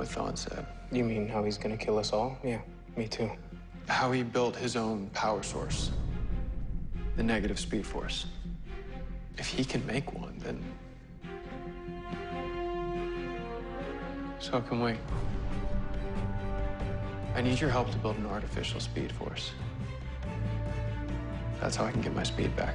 what Thawne said. You mean how he's gonna kill us all? Yeah, me too. How he built his own power source, the negative speed force. If he can make one, then. So can we. I need your help to build an artificial speed force. That's how I can get my speed back.